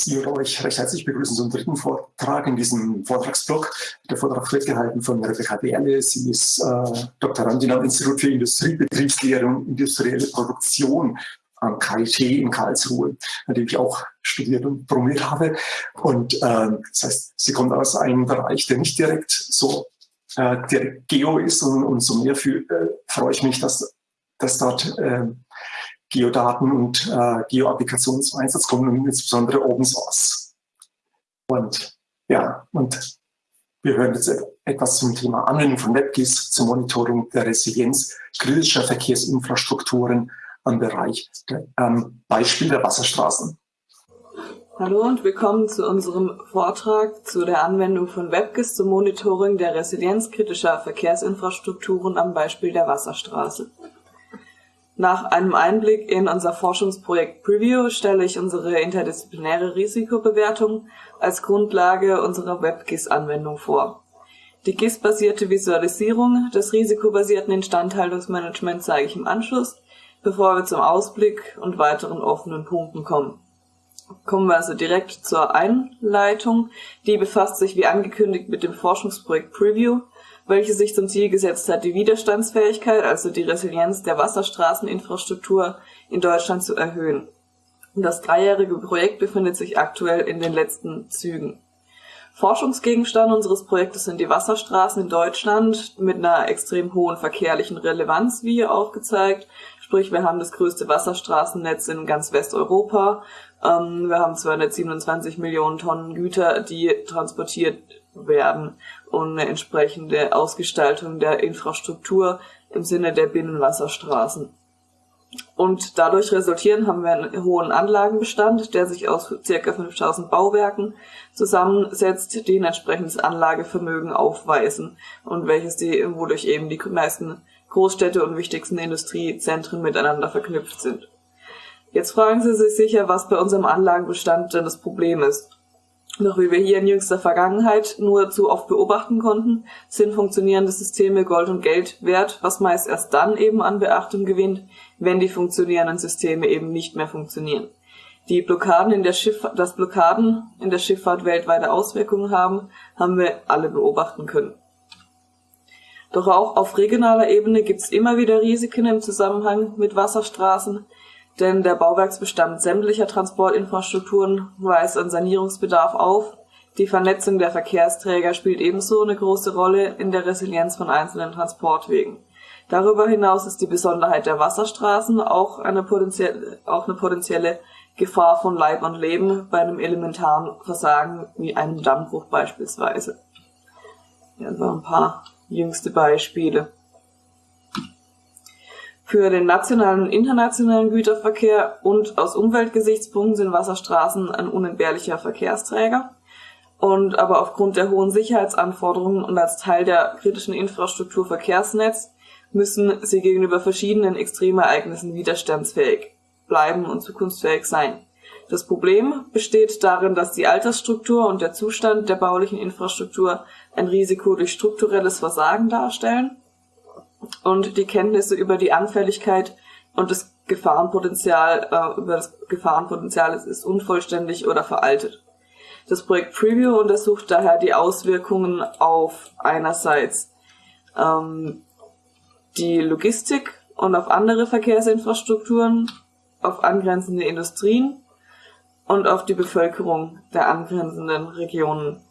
Sie oder euch recht herzlich begrüßen zum dritten Vortrag in diesem Vortragsblock. Der Vortrag wird gehalten von Rebecca Berle. Sie ist äh, Doktorandin am Institut für Industriebetriebslehre und industrielle Produktion am KIT in Karlsruhe, an dem ich auch studiert und promoviert habe. Und äh, das heißt, sie kommt aus einem Bereich, der nicht direkt so äh, direkt Geo ist und umso mehr für, äh, freue ich mich, dass, dass dort äh, Geodaten und äh, Geo-Applikationen zum Einsatz kommen und insbesondere Open Source. Und ja, und wir hören jetzt etwas zum Thema Anwendung von WebGIS zur Monitoring der Resilienz kritischer Verkehrsinfrastrukturen am Bereich ähm, Beispiel der Wasserstraßen. Hallo und willkommen zu unserem Vortrag zu der Anwendung von WebGIS zum Monitoring der Resilienz kritischer Verkehrsinfrastrukturen am Beispiel der Wasserstraße. Nach einem Einblick in unser Forschungsprojekt Preview stelle ich unsere interdisziplinäre Risikobewertung als Grundlage unserer WebGIS-Anwendung vor. Die GIS-basierte Visualisierung des risikobasierten Instandhaltungsmanagements zeige ich im Anschluss, bevor wir zum Ausblick und weiteren offenen Punkten kommen. Kommen wir also direkt zur Einleitung. Die befasst sich wie angekündigt mit dem Forschungsprojekt Preview welche sich zum Ziel gesetzt hat, die Widerstandsfähigkeit, also die Resilienz der Wasserstraßeninfrastruktur in Deutschland zu erhöhen. Das dreijährige Projekt befindet sich aktuell in den letzten Zügen. Forschungsgegenstand unseres Projektes sind die Wasserstraßen in Deutschland mit einer extrem hohen verkehrlichen Relevanz, wie hier aufgezeigt. Sprich, wir haben das größte Wasserstraßennetz in ganz Westeuropa. Ähm, wir haben 227 Millionen Tonnen Güter, die transportiert werden und eine entsprechende Ausgestaltung der Infrastruktur im Sinne der Binnenwasserstraßen. Und dadurch resultieren haben wir einen hohen Anlagenbestand, der sich aus ca. 5000 Bauwerken zusammensetzt, die ein entsprechendes Anlagevermögen aufweisen und welches die, wodurch eben die meisten Großstädte und wichtigsten Industriezentren miteinander verknüpft sind. Jetzt fragen Sie sich sicher, was bei unserem Anlagenbestand denn das Problem ist. Doch wie wir hier in jüngster Vergangenheit nur zu oft beobachten konnten, sind funktionierende Systeme Gold und Geld wert, was meist erst dann eben an Beachtung gewinnt, wenn die funktionierenden Systeme eben nicht mehr funktionieren. Die Blockaden in der Schifffahrt, dass Blockaden in der Schifffahrt weltweite Auswirkungen haben, haben wir alle beobachten können. Doch auch auf regionaler Ebene gibt es immer wieder Risiken im Zusammenhang mit Wasserstraßen, denn der Bauwerksbestand sämtlicher Transportinfrastrukturen weist einen Sanierungsbedarf auf. Die Vernetzung der Verkehrsträger spielt ebenso eine große Rolle in der Resilienz von einzelnen Transportwegen. Darüber hinaus ist die Besonderheit der Wasserstraßen auch eine potenzielle, auch eine potenzielle Gefahr von Leib und Leben bei einem elementaren Versagen wie einem Dammbruch beispielsweise. Ja, so ein paar jüngste Beispiele. Für den nationalen und internationalen Güterverkehr und aus Umweltgesichtspunkten sind Wasserstraßen ein unentbehrlicher Verkehrsträger. Und aber aufgrund der hohen Sicherheitsanforderungen und als Teil der kritischen Infrastruktur Verkehrsnetz müssen sie gegenüber verschiedenen Extremereignissen widerstandsfähig bleiben und zukunftsfähig sein. Das Problem besteht darin, dass die Altersstruktur und der Zustand der baulichen Infrastruktur ein Risiko durch strukturelles Versagen darstellen und die Kenntnisse über die Anfälligkeit und das Gefahrenpotenzial, äh, über das Gefahrenpotenzial ist, ist unvollständig oder veraltet. Das Projekt Preview untersucht daher die Auswirkungen auf einerseits ähm, die Logistik und auf andere Verkehrsinfrastrukturen, auf angrenzende Industrien und auf die Bevölkerung der angrenzenden Regionen.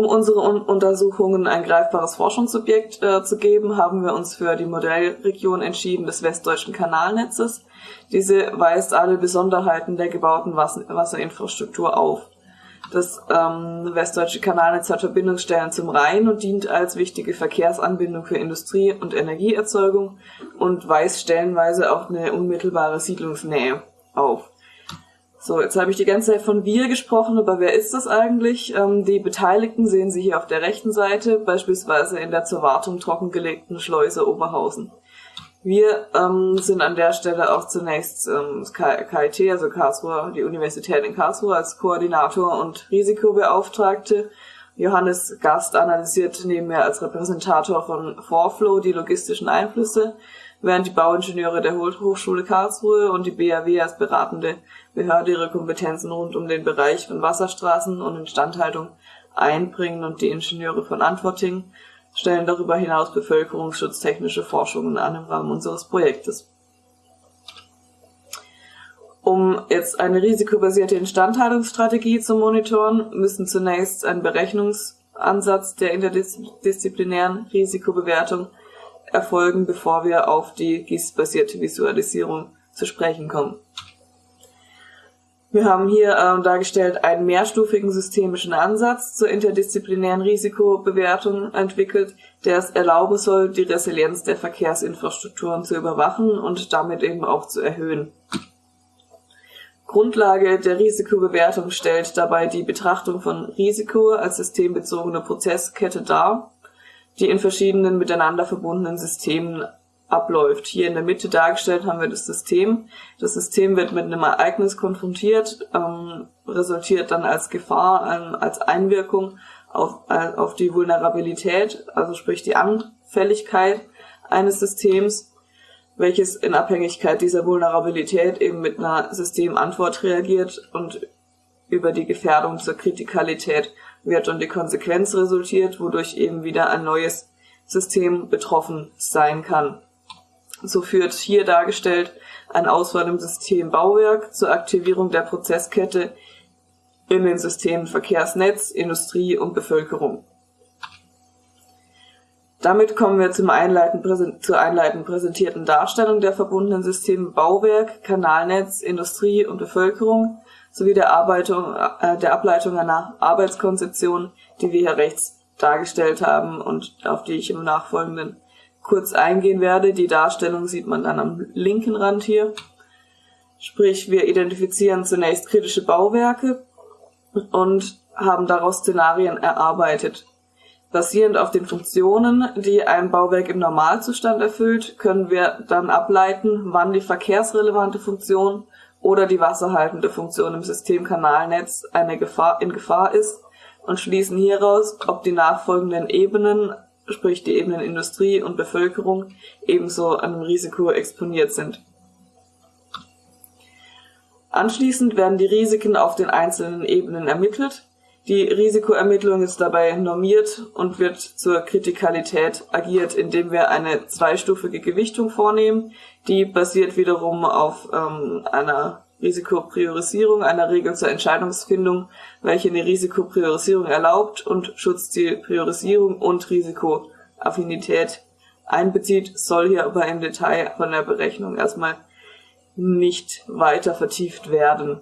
Um unsere Un Untersuchungen ein greifbares Forschungsobjekt äh, zu geben, haben wir uns für die Modellregion entschieden des westdeutschen Kanalnetzes. Diese weist alle Besonderheiten der gebauten Wasser Wasserinfrastruktur auf. Das ähm, westdeutsche Kanalnetz hat Verbindungsstellen zum Rhein und dient als wichtige Verkehrsanbindung für Industrie- und Energieerzeugung und weist stellenweise auch eine unmittelbare Siedlungsnähe auf. So, jetzt habe ich die ganze Zeit von wir gesprochen, aber wer ist das eigentlich? Ähm, die Beteiligten sehen Sie hier auf der rechten Seite, beispielsweise in der zur Wartung trockengelegten Schleuse Oberhausen. Wir ähm, sind an der Stelle auch zunächst ähm, KIT, also Karlsruhe, die Universität in Karlsruhe als Koordinator und Risikobeauftragte Johannes Gast analysiert nebenher als Repräsentator von Forflow die logistischen Einflüsse, während die Bauingenieure der Hochschule Karlsruhe und die BAW als beratende Behörde ihre Kompetenzen rund um den Bereich von Wasserstraßen und Instandhaltung einbringen und die Ingenieure von Antworting stellen darüber hinaus bevölkerungsschutztechnische Forschungen an im Rahmen unseres Projektes. Um jetzt eine risikobasierte Instandhaltungsstrategie zu monitoren, müssen zunächst ein Berechnungsansatz der interdisziplinären Risikobewertung erfolgen, bevor wir auf die GIS-basierte Visualisierung zu sprechen kommen. Wir haben hier äh, dargestellt einen mehrstufigen systemischen Ansatz zur interdisziplinären Risikobewertung entwickelt, der es erlauben soll, die Resilienz der Verkehrsinfrastrukturen zu überwachen und damit eben auch zu erhöhen. Grundlage der Risikobewertung stellt dabei die Betrachtung von Risiko als systembezogene Prozesskette dar, die in verschiedenen miteinander verbundenen Systemen abläuft. Hier in der Mitte dargestellt haben wir das System. Das System wird mit einem Ereignis konfrontiert, ähm, resultiert dann als Gefahr, ähm, als Einwirkung auf, äh, auf die Vulnerabilität, also sprich die Anfälligkeit eines Systems welches in Abhängigkeit dieser Vulnerabilität eben mit einer Systemantwort reagiert und über die Gefährdung zur Kritikalität wird und die Konsequenz resultiert, wodurch eben wieder ein neues System betroffen sein kann. So führt hier dargestellt ein Auswahl im System Bauwerk zur Aktivierung der Prozesskette in den Systemen Verkehrsnetz, Industrie und Bevölkerung. Damit kommen wir zum einleitend, zur einleitend präsentierten Darstellung der verbundenen Systeme Bauwerk, Kanalnetz, Industrie und Bevölkerung sowie der, Arbeitung, äh, der Ableitung einer Arbeitskonzeption, die wir hier rechts dargestellt haben und auf die ich im Nachfolgenden kurz eingehen werde. Die Darstellung sieht man dann am linken Rand hier. Sprich, wir identifizieren zunächst kritische Bauwerke und haben daraus Szenarien erarbeitet. Basierend auf den Funktionen, die ein Bauwerk im Normalzustand erfüllt, können wir dann ableiten, wann die verkehrsrelevante Funktion oder die wasserhaltende Funktion im Systemkanalnetz eine Gefahr, in Gefahr ist und schließen hieraus, ob die nachfolgenden Ebenen, sprich die Ebenen Industrie und Bevölkerung, ebenso einem Risiko exponiert sind. Anschließend werden die Risiken auf den einzelnen Ebenen ermittelt die Risikoermittlung ist dabei normiert und wird zur Kritikalität agiert, indem wir eine zweistufige Gewichtung vornehmen. Die basiert wiederum auf ähm, einer Risikopriorisierung, einer Regel zur Entscheidungsfindung, welche eine Risikopriorisierung erlaubt und Schutzzielpriorisierung und Risikoaffinität einbezieht, soll hier aber im Detail von der Berechnung erstmal nicht weiter vertieft werden.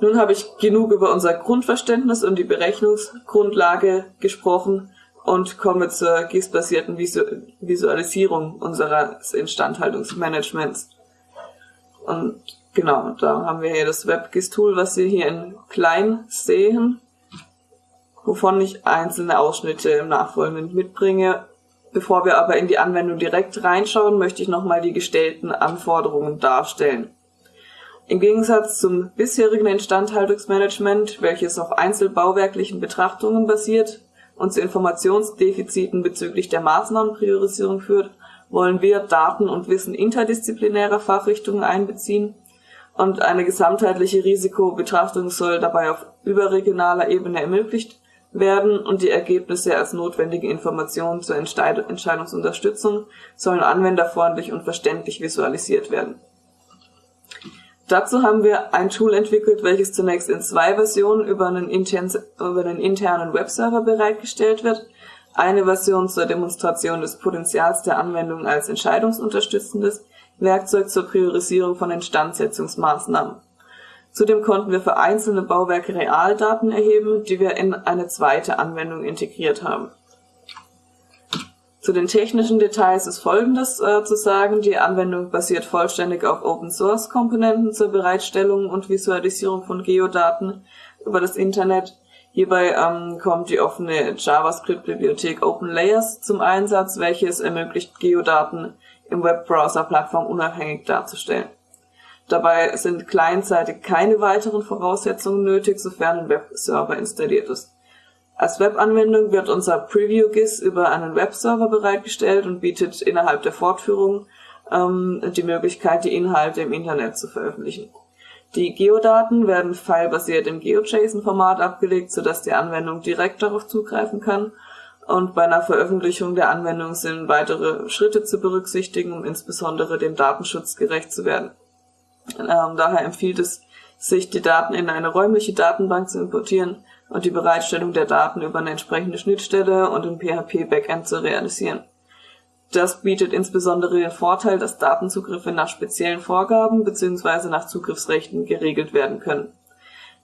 Nun habe ich genug über unser Grundverständnis und die Berechnungsgrundlage gesprochen und komme zur GIS-basierten Visualisierung unseres Instandhaltungsmanagements. Und genau, da haben wir hier das WebGIS-Tool, was Sie hier in klein sehen, wovon ich einzelne Ausschnitte im Nachfolgenden mitbringe. Bevor wir aber in die Anwendung direkt reinschauen, möchte ich nochmal die gestellten Anforderungen darstellen. Im Gegensatz zum bisherigen Instandhaltungsmanagement, welches auf einzelbauwerklichen Betrachtungen basiert und zu Informationsdefiziten bezüglich der Maßnahmenpriorisierung führt, wollen wir Daten und Wissen interdisziplinärer Fachrichtungen einbeziehen und eine gesamtheitliche Risikobetrachtung soll dabei auf überregionaler Ebene ermöglicht werden und die Ergebnisse als notwendige Informationen zur Entscheidungsunterstützung sollen anwenderfreundlich und verständlich visualisiert werden. Dazu haben wir ein Tool entwickelt, welches zunächst in zwei Versionen über einen, intern, über einen internen Webserver bereitgestellt wird. Eine Version zur Demonstration des Potenzials der Anwendung als entscheidungsunterstützendes Werkzeug zur Priorisierung von Instandsetzungsmaßnahmen. Zudem konnten wir für einzelne Bauwerke Realdaten erheben, die wir in eine zweite Anwendung integriert haben. Zu den technischen Details ist Folgendes äh, zu sagen. Die Anwendung basiert vollständig auf Open-Source-Komponenten zur Bereitstellung und Visualisierung von Geodaten über das Internet. Hierbei ähm, kommt die offene JavaScript-Bibliothek OpenLayers zum Einsatz, welches ermöglicht, Geodaten im Webbrowser plattformunabhängig darzustellen. Dabei sind clientseitig keine weiteren Voraussetzungen nötig, sofern ein Webserver installiert ist. Als Webanwendung wird unser Preview-GIS über einen Webserver bereitgestellt und bietet innerhalb der Fortführung ähm, die Möglichkeit, die Inhalte im Internet zu veröffentlichen. Die Geodaten werden filebasiert im GeoJSON-Format abgelegt, sodass die Anwendung direkt darauf zugreifen kann. Und bei einer Veröffentlichung der Anwendung sind weitere Schritte zu berücksichtigen, um insbesondere dem Datenschutz gerecht zu werden. Ähm, daher empfiehlt es sich, die Daten in eine räumliche Datenbank zu importieren und die Bereitstellung der Daten über eine entsprechende Schnittstelle und ein PHP-Backend zu realisieren. Das bietet insbesondere den Vorteil, dass Datenzugriffe nach speziellen Vorgaben bzw. nach Zugriffsrechten geregelt werden können.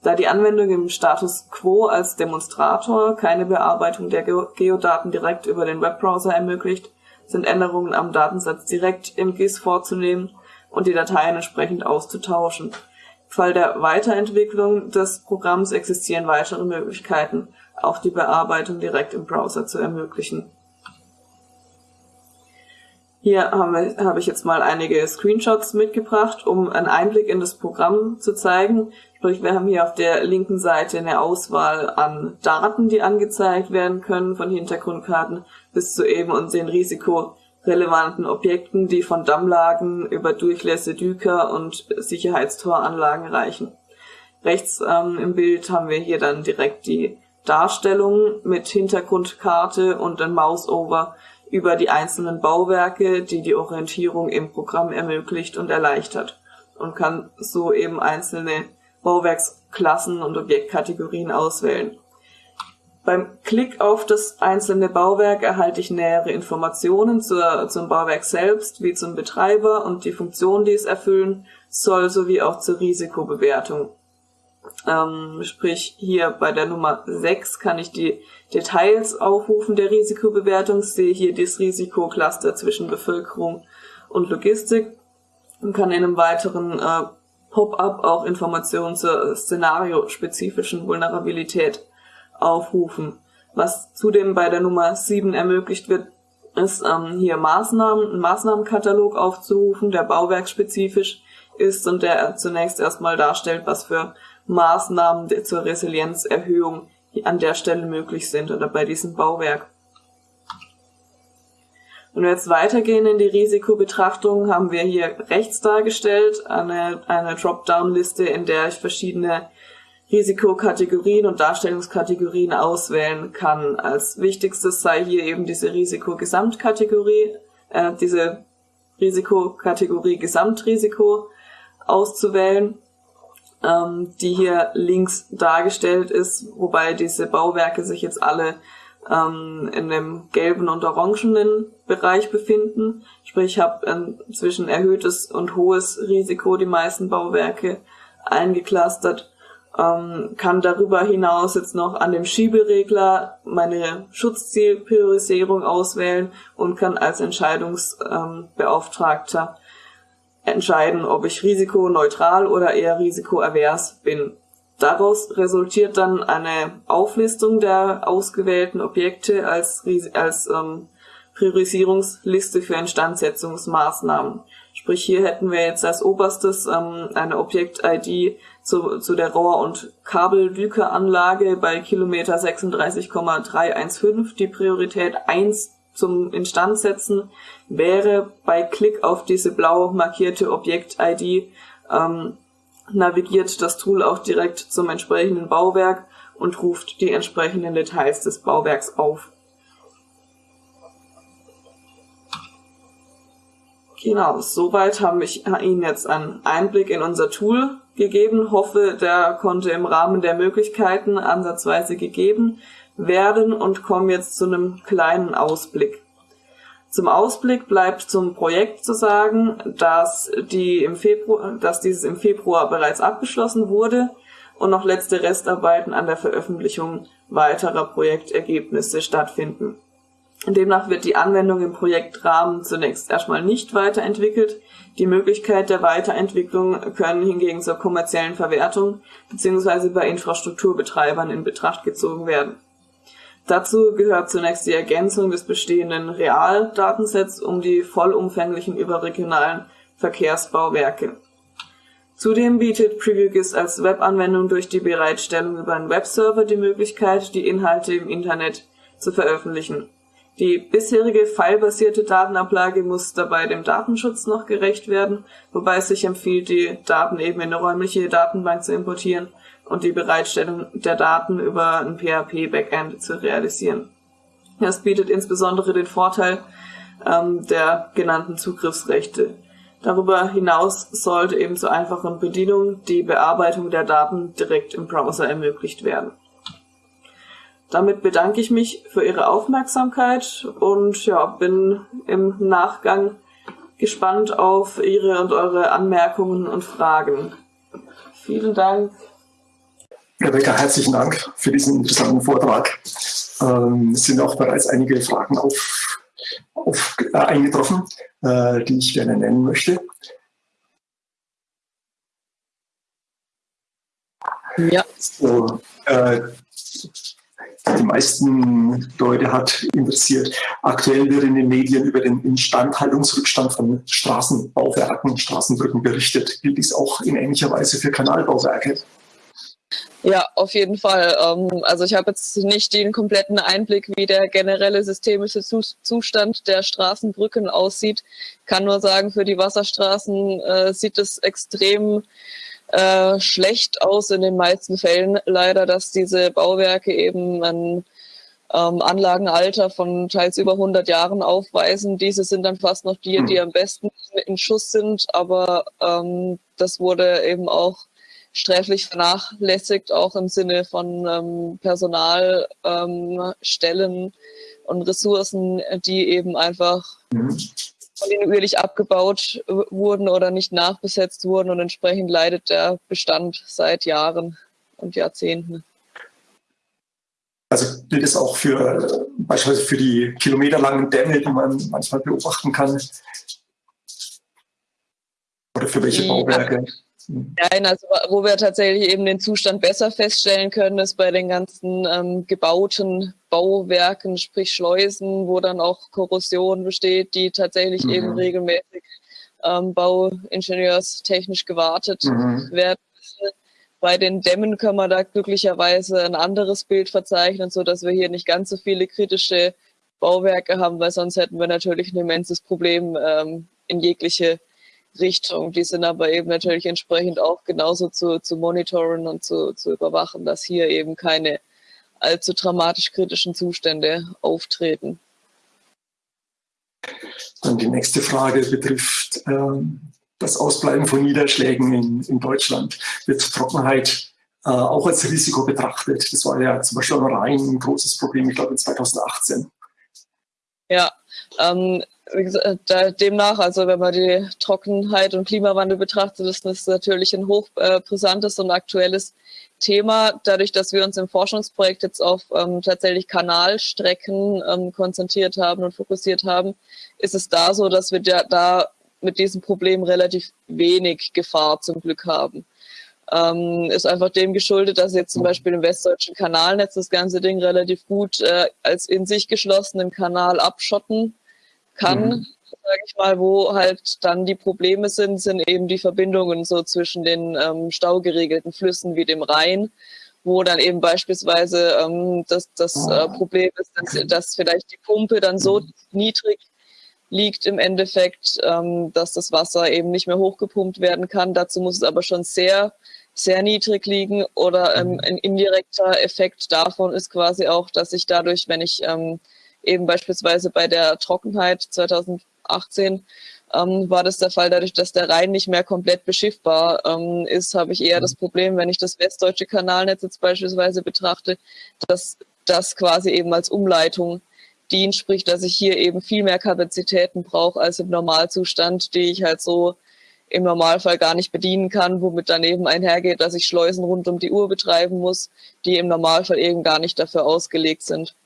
Da die Anwendung im Status quo als Demonstrator keine Bearbeitung der Geodaten direkt über den Webbrowser ermöglicht, sind Änderungen am Datensatz direkt im GIS vorzunehmen und die Dateien entsprechend auszutauschen. Fall der Weiterentwicklung des Programms existieren weitere Möglichkeiten, auch die Bearbeitung direkt im Browser zu ermöglichen. Hier habe, ich jetzt mal einige Screenshots mitgebracht, um einen Einblick in das Programm zu zeigen. Sprich, wir haben hier auf der linken Seite eine Auswahl an Daten, die angezeigt werden können, von Hintergrundkarten bis zu eben und den risikorelevanten Objekten, die von Dammlagen über Durchlässe, Düker und Sicherheitstoranlagen reichen. Rechts ähm, im Bild haben wir hier dann direkt die Darstellung mit Hintergrundkarte und ein Mouse-Over über die einzelnen Bauwerke, die die Orientierung im Programm ermöglicht und erleichtert und kann so eben einzelne Bauwerksklassen und Objektkategorien auswählen. Beim Klick auf das einzelne Bauwerk erhalte ich nähere Informationen zur, zum Bauwerk selbst, wie zum Betreiber und die Funktion, die es erfüllen soll, sowie auch zur Risikobewertung. Ähm, sprich, hier bei der Nummer 6 kann ich die Details aufrufen der Risikobewertung, sehe hier das Risikocluster zwischen Bevölkerung und Logistik und kann in einem weiteren äh, Pop-up auch Informationen zur szenariospezifischen Vulnerabilität aufrufen. Was zudem bei der Nummer 7 ermöglicht wird, ist ähm, hier Maßnahmen, einen Maßnahmenkatalog aufzurufen, der bauwerkspezifisch ist und der zunächst erstmal darstellt, was für Maßnahmen zur Resilienzerhöhung an der Stelle möglich sind oder bei diesem Bauwerk. Wenn wir jetzt weitergehen in die Risikobetrachtung, haben wir hier rechts dargestellt eine, eine Dropdown-Liste, in der ich verschiedene Risikokategorien und Darstellungskategorien auswählen kann. Als wichtigstes sei hier eben diese Risikogesamtkategorie, äh, diese Risikokategorie Gesamtrisiko auszuwählen ähm, die hier links dargestellt ist, wobei diese Bauwerke sich jetzt alle ähm, in dem gelben und orangenen Bereich befinden. Sprich, ich habe ähm, zwischen erhöhtes und hohes Risiko die meisten Bauwerke eingeklustert, ähm, kann darüber hinaus jetzt noch an dem Schieberegler meine Schutzzielpriorisierung auswählen und kann als Entscheidungsbeauftragter entscheiden, ob ich risikoneutral oder eher risikoavers bin. Daraus resultiert dann eine Auflistung der ausgewählten Objekte als, als ähm, Priorisierungsliste für Instandsetzungsmaßnahmen. Sprich, hier hätten wir jetzt als oberstes ähm, eine Objekt-ID zu, zu der Rohr- und Kabeldükeranlage bei Kilometer 36,315, die Priorität 1 zum Instandsetzen wäre bei Klick auf diese blau markierte Objekt-ID ähm, navigiert das Tool auch direkt zum entsprechenden Bauwerk und ruft die entsprechenden Details des Bauwerks auf. Genau, soweit habe ich Ihnen jetzt einen Einblick in unser Tool gegeben. Hoffe, der konnte im Rahmen der Möglichkeiten ansatzweise gegeben werden und komme jetzt zu einem kleinen Ausblick. Zum Ausblick bleibt zum Projekt zu sagen, dass, die im Februar, dass dieses im Februar bereits abgeschlossen wurde und noch letzte Restarbeiten an der Veröffentlichung weiterer Projektergebnisse stattfinden. Demnach wird die Anwendung im Projektrahmen zunächst erstmal nicht weiterentwickelt. Die Möglichkeit der Weiterentwicklung können hingegen zur kommerziellen Verwertung bzw. bei Infrastrukturbetreibern in Betracht gezogen werden. Dazu gehört zunächst die Ergänzung des bestehenden Realdatensets um die vollumfänglichen überregionalen Verkehrsbauwerke. Zudem bietet PreviewGIS als Webanwendung durch die Bereitstellung über einen Webserver die Möglichkeit, die Inhalte im Internet zu veröffentlichen. Die bisherige filebasierte Datenablage muss dabei dem Datenschutz noch gerecht werden, wobei es sich empfiehlt, die Daten eben in eine räumliche Datenbank zu importieren und die Bereitstellung der Daten über ein PHP-Backend zu realisieren. Das bietet insbesondere den Vorteil ähm, der genannten Zugriffsrechte. Darüber hinaus sollte eben zur einfachen Bedienung die Bearbeitung der Daten direkt im Browser ermöglicht werden. Damit bedanke ich mich für Ihre Aufmerksamkeit und ja, bin im Nachgang gespannt auf Ihre und eure Anmerkungen und Fragen. Vielen Dank. Rebecca, herzlichen Dank für diesen interessanten Vortrag. Ähm, es sind auch bereits einige Fragen auf, auf, äh, eingetroffen, äh, die ich gerne nennen möchte. Ja. So, äh, die meisten Leute hat interessiert. Aktuell wird in den Medien über den Instandhaltungsrückstand von Straßenbauwerken, Straßenbrücken berichtet. Gilt dies auch in ähnlicher Weise für Kanalbauwerke? Ja, auf jeden Fall. Ähm, also ich habe jetzt nicht den kompletten Einblick, wie der generelle systemische Zustand der Straßenbrücken aussieht. Kann nur sagen, für die Wasserstraßen äh, sieht es extrem äh, schlecht aus in den meisten Fällen leider, dass diese Bauwerke eben ein ähm, Anlagenalter von teils über 100 Jahren aufweisen. Diese sind dann fast noch die, die hm. am besten in Schuss sind, aber ähm, das wurde eben auch sträflich vernachlässigt, auch im Sinne von ähm, Personalstellen ähm, und Ressourcen, die eben einfach mhm kontinuierlich abgebaut wurden oder nicht nachbesetzt wurden und entsprechend leidet der Bestand seit Jahren und Jahrzehnten. Also gilt es auch für beispielsweise für die kilometerlangen Dämme, die man manchmal beobachten kann? Oder für welche Bauwerke? Nein, also wo wir tatsächlich eben den Zustand besser feststellen können, ist bei den ganzen ähm, gebauten Bauwerken, sprich Schleusen, wo dann auch Korrosion besteht, die tatsächlich mhm. eben regelmäßig ähm, bauingenieurstechnisch gewartet mhm. werden Bei den Dämmen können wir da glücklicherweise ein anderes Bild verzeichnen, so dass wir hier nicht ganz so viele kritische Bauwerke haben, weil sonst hätten wir natürlich ein immenses Problem ähm, in jegliche Richtung. Die sind aber eben natürlich entsprechend auch genauso zu, zu monitoren und zu, zu überwachen, dass hier eben keine allzu dramatisch kritischen Zustände auftreten. Dann die nächste Frage betrifft ähm, das Ausbleiben von Niederschlägen in, in Deutschland. Wird Trockenheit äh, auch als Risiko betrachtet? Das war ja zum Beispiel am Rhein ein großes Problem, ich glaube in 2018. Ja, ähm, gesagt, demnach, also wenn man die Trockenheit und Klimawandel betrachtet, ist das natürlich ein hochbrisantes und aktuelles Thema. Dadurch, dass wir uns im Forschungsprojekt jetzt auf ähm, tatsächlich Kanalstrecken ähm, konzentriert haben und fokussiert haben, ist es da so, dass wir da, da mit diesem Problem relativ wenig Gefahr zum Glück haben. Ähm, ist einfach dem geschuldet, dass jetzt zum Beispiel im westdeutschen Kanalnetz das ganze Ding relativ gut äh, als in sich geschlossenen Kanal abschotten kann, mhm. sage ich mal, wo halt dann die Probleme sind, sind eben die Verbindungen so zwischen den ähm, staugeregelten Flüssen wie dem Rhein, wo dann eben beispielsweise ähm, das, das äh, ah. Problem ist, dass, dass vielleicht die Pumpe dann so mhm. niedrig liegt im Endeffekt, ähm, dass das Wasser eben nicht mehr hochgepumpt werden kann. Dazu muss es aber schon sehr, sehr niedrig liegen oder ähm, mhm. ein indirekter Effekt davon ist quasi auch, dass ich dadurch, wenn ich ähm, eben beispielsweise bei der Trockenheit 2018 ähm, war das der Fall, dadurch, dass der Rhein nicht mehr komplett beschiffbar ähm, ist, habe ich eher das Problem, wenn ich das westdeutsche Kanalnetz jetzt beispielsweise betrachte, dass das quasi eben als Umleitung dient, sprich, dass ich hier eben viel mehr Kapazitäten brauche als im Normalzustand, die ich halt so im Normalfall gar nicht bedienen kann, womit dann eben einhergeht, dass ich Schleusen rund um die Uhr betreiben muss, die im Normalfall eben gar nicht dafür ausgelegt sind.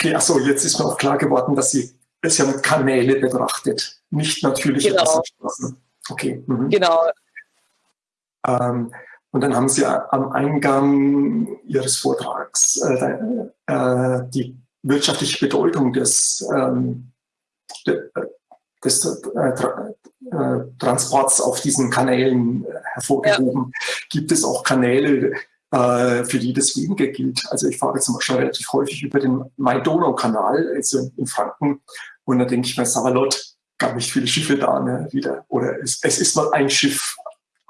Okay, achso, jetzt ist mir auch klar geworden, dass sie es ja mit Kanäle betrachtet, nicht natürliche genau. Wasserstraßen. Okay. Mhm. Genau. Ähm, und dann haben Sie am Eingang Ihres Vortrags äh, äh, die wirtschaftliche Bedeutung des, ähm, des, äh, äh, Transports auf diesen Kanälen äh, hervorgehoben. Ja. Gibt es auch Kanäle, äh, für die das weniger gilt? Also ich fahre zum Beispiel relativ häufig über den Main-Donau-Kanal, also in Franken, und da denke ich mir, Savalot, gar nicht viele Schiffe da ne, wieder. Oder es, es ist mal ein Schiff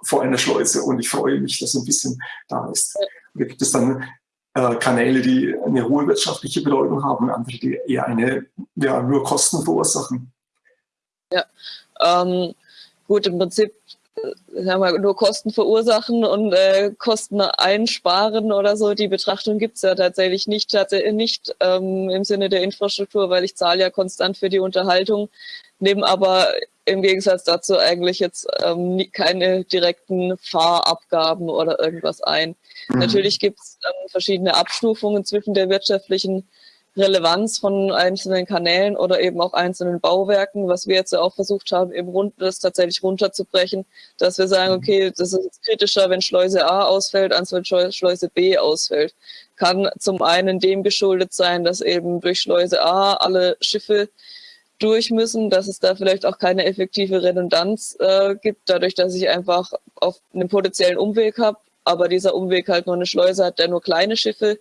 vor einer Schleuse und ich freue mich, dass ein bisschen da ist. Da gibt es dann äh, Kanäle, die eine hohe wirtschaftliche Bedeutung haben, andere, die eher eine, ja, nur Kosten verursachen. Ja, ähm, gut, im Prinzip äh, sagen wir, nur Kosten verursachen und äh, Kosten einsparen oder so. Die Betrachtung gibt es ja tatsächlich nicht, tatsächlich nicht ähm, im Sinne der Infrastruktur, weil ich zahle ja konstant für die Unterhaltung, nehme aber im Gegensatz dazu eigentlich jetzt ähm, keine direkten Fahrabgaben oder irgendwas ein. Mhm. Natürlich gibt es ähm, verschiedene Abstufungen zwischen der wirtschaftlichen Relevanz von einzelnen Kanälen oder eben auch einzelnen Bauwerken, was wir jetzt ja auch versucht haben, eben rund, das tatsächlich runterzubrechen, dass wir sagen, okay, das ist kritischer, wenn Schleuse A ausfällt, als wenn Schleuse B ausfällt. Kann zum einen dem geschuldet sein, dass eben durch Schleuse A alle Schiffe durch müssen, dass es da vielleicht auch keine effektive Redundanz äh, gibt, dadurch, dass ich einfach auf einen potenziellen Umweg habe, aber dieser Umweg halt nur eine Schleuse hat, der nur kleine Schiffe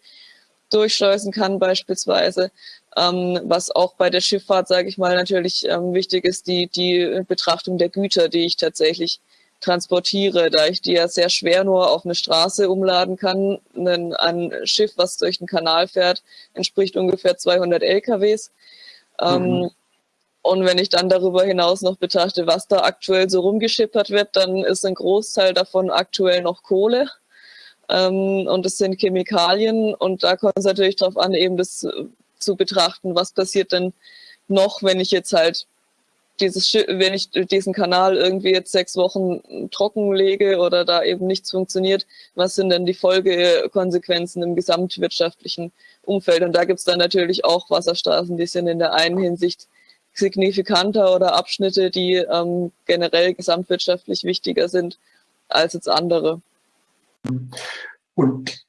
durchschleusen kann beispielsweise. Ähm, was auch bei der Schifffahrt, sage ich mal, natürlich ähm, wichtig ist, die, die Betrachtung der Güter, die ich tatsächlich transportiere, da ich die ja sehr schwer nur auf eine Straße umladen kann. Ein, ein Schiff, was durch den Kanal fährt, entspricht ungefähr 200 LKWs. Ähm, mhm. Und wenn ich dann darüber hinaus noch betrachte, was da aktuell so rumgeschippert wird, dann ist ein Großteil davon aktuell noch Kohle. Ähm, und es sind Chemikalien und da kommt es natürlich darauf an, eben das zu betrachten, was passiert denn noch, wenn ich jetzt halt dieses wenn ich diesen Kanal irgendwie jetzt sechs Wochen trocken lege oder da eben nichts funktioniert, was sind denn die Folgekonsequenzen im gesamtwirtschaftlichen Umfeld? Und da gibt es dann natürlich auch Wasserstraßen, die sind in der einen Hinsicht signifikanter oder Abschnitte, die ähm, generell gesamtwirtschaftlich wichtiger sind als jetzt andere. Und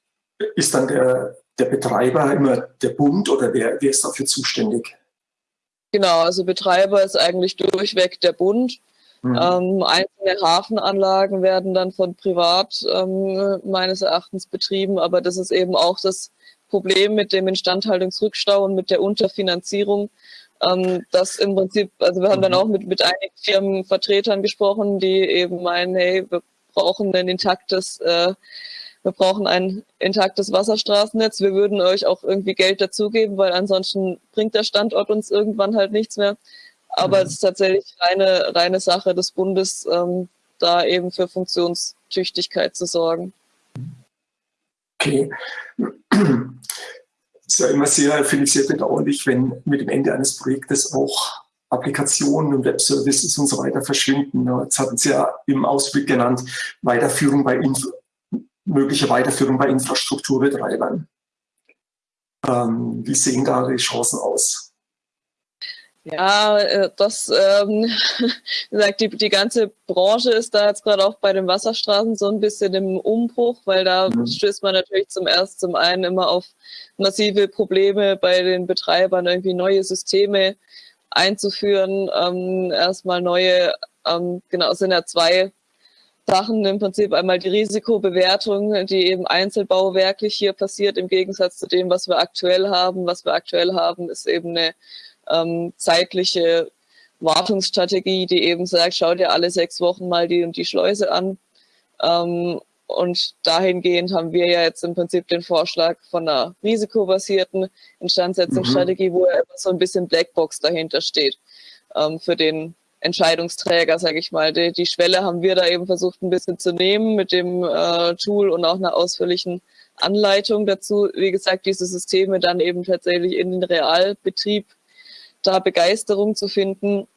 ist dann der, der Betreiber immer der Bund oder wer, wer ist dafür zuständig? Genau, also Betreiber ist eigentlich durchweg der Bund. Mhm. Ähm, einzelne Hafenanlagen werden dann von privat ähm, meines Erachtens betrieben, aber das ist eben auch das Problem mit dem Instandhaltungsrückstau und mit der Unterfinanzierung, ähm, dass im Prinzip, also wir haben dann mhm. auch mit, mit einigen Firmenvertretern gesprochen, die eben meinen, hey, wir brauchen ein intaktes, äh, wir brauchen ein intaktes Wasserstraßennetz. Wir würden euch auch irgendwie Geld dazugeben, weil ansonsten bringt der Standort uns irgendwann halt nichts mehr. Aber mhm. es ist tatsächlich reine, reine Sache des Bundes, ähm, da eben für Funktionstüchtigkeit zu sorgen. Okay. Es ist ja immer sehr, finde ich sehr bedauerlich, wenn mit dem Ende eines Projektes auch Applikationen und Webservices und so weiter verschwinden. Jetzt hatten Sie ja im Ausblick genannt, Weiterführung bei Inf mögliche Weiterführung bei Infrastrukturbetreibern. Ähm, wie sehen da die Chancen aus? Ja, äh, das, ähm, wie gesagt, die, die ganze Branche ist da jetzt gerade auch bei den Wasserstraßen so ein bisschen im Umbruch, weil da mhm. stößt man natürlich zum ersten, zum einen immer auf massive Probleme bei den Betreibern, irgendwie neue Systeme einzuführen, ähm, erstmal neue, ähm, genau, es sind ja zwei Sachen im Prinzip einmal die Risikobewertung, die eben einzelbauwerklich hier passiert, im Gegensatz zu dem, was wir aktuell haben. Was wir aktuell haben, ist eben eine ähm, zeitliche Wartungsstrategie, die eben sagt, schau dir alle sechs Wochen mal die und die Schleuse an. Ähm, und dahingehend haben wir ja jetzt im Prinzip den Vorschlag von einer risikobasierten Instandsetzungsstrategie, mhm. wo ja so ein bisschen Blackbox dahinter steht ähm, für den Entscheidungsträger, sage ich mal. Die, die, Schwelle haben wir da eben versucht ein bisschen zu nehmen mit dem äh, Tool und auch einer ausführlichen Anleitung dazu. Wie gesagt, diese Systeme dann eben tatsächlich in den Realbetrieb da Begeisterung zu finden,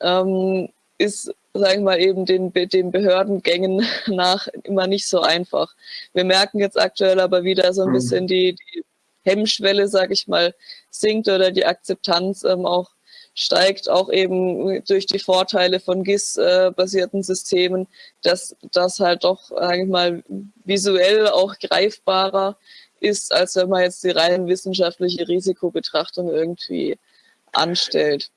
ähm, ist sagen wir mal, eben den, den Behördengängen nach immer nicht so einfach. Wir merken jetzt aktuell aber wieder so ein mhm. bisschen die, die Hemmschwelle, sage ich mal, sinkt oder die Akzeptanz ähm, auch steigt, auch eben durch die Vorteile von GIS-basierten Systemen, dass das halt doch, sage ich mal, visuell auch greifbarer ist, als wenn man jetzt die rein wissenschaftliche Risikobetrachtung irgendwie anstellt.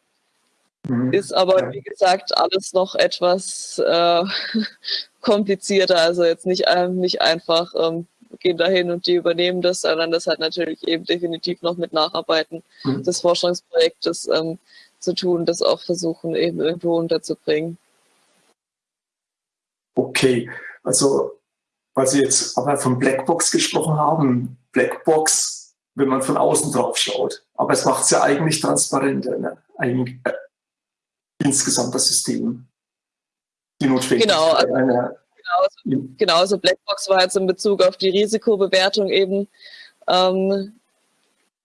Mhm. Ist aber, ja. wie gesagt, alles noch etwas äh, komplizierter. Also jetzt nicht, äh, nicht einfach ähm, gehen dahin und die übernehmen das, sondern das hat natürlich eben definitiv noch mit Nacharbeiten mhm. des Forschungsprojektes ähm, zu tun, das auch versuchen eben irgendwo unterzubringen. Okay, also weil Sie jetzt aber von Blackbox gesprochen haben, Blackbox, wenn man von außen drauf schaut, aber es macht es ja eigentlich transparenter, ne? Eigentlich, äh, insgesamt das System. Die Notwendigkeit genau, also, einer Genau, genau, also Blackbox war jetzt in Bezug auf die Risikobewertung eben ähm,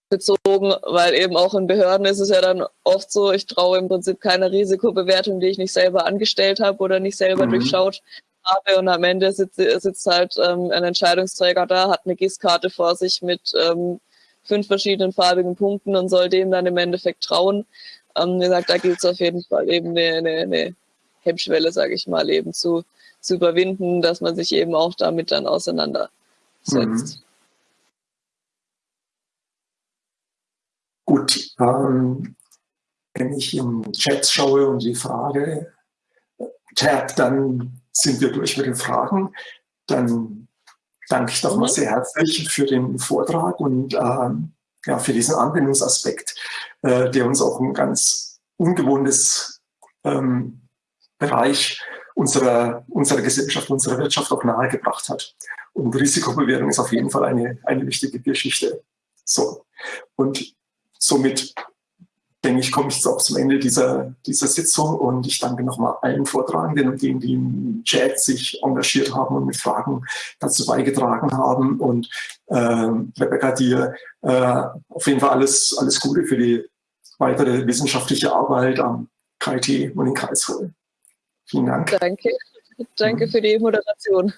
bezogen, weil eben auch in Behörden ist es ja dann oft so, ich traue im Prinzip keiner Risikobewertung, die ich nicht selber angestellt habe oder nicht selber mhm. durchschaut habe und am Ende sitzt, sitzt halt ähm, ein Entscheidungsträger da, hat eine GIS-Karte vor sich mit ähm, fünf verschiedenen farbigen Punkten und soll dem dann im Endeffekt trauen. Ähm, wie gesagt, da gilt es auf jeden Fall eben eine, eine, eine Hemmschwelle, sage ich mal, eben zu, zu überwinden, dass man sich eben auch damit dann auseinandersetzt. Mhm. Gut, ähm, wenn ich in Chats schaue und die Frage tab, dann sind wir durch mit den Fragen. Dann danke ich nochmal mhm. sehr herzlich für den Vortrag und ähm, ja, für diesen Anwendungsaspekt, äh, der uns auch ein ganz ungewohntes ähm, Bereich unserer, unserer Gesellschaft, unserer Wirtschaft auch nahegebracht hat. Und Risikobewertung ist auf jeden Fall eine, eine wichtige Geschichte. So. Und somit denke ich, komme ich jetzt auch zum Ende dieser, dieser Sitzung und ich danke nochmal allen Vortragenden und denen, die im Chat sich engagiert haben und mit Fragen dazu beigetragen haben. Und äh, Rebecca, dir äh, auf jeden Fall alles, alles Gute für die weitere wissenschaftliche Arbeit am KIT und in Karlsruhe. Vielen Dank. Danke. Danke für die Moderation.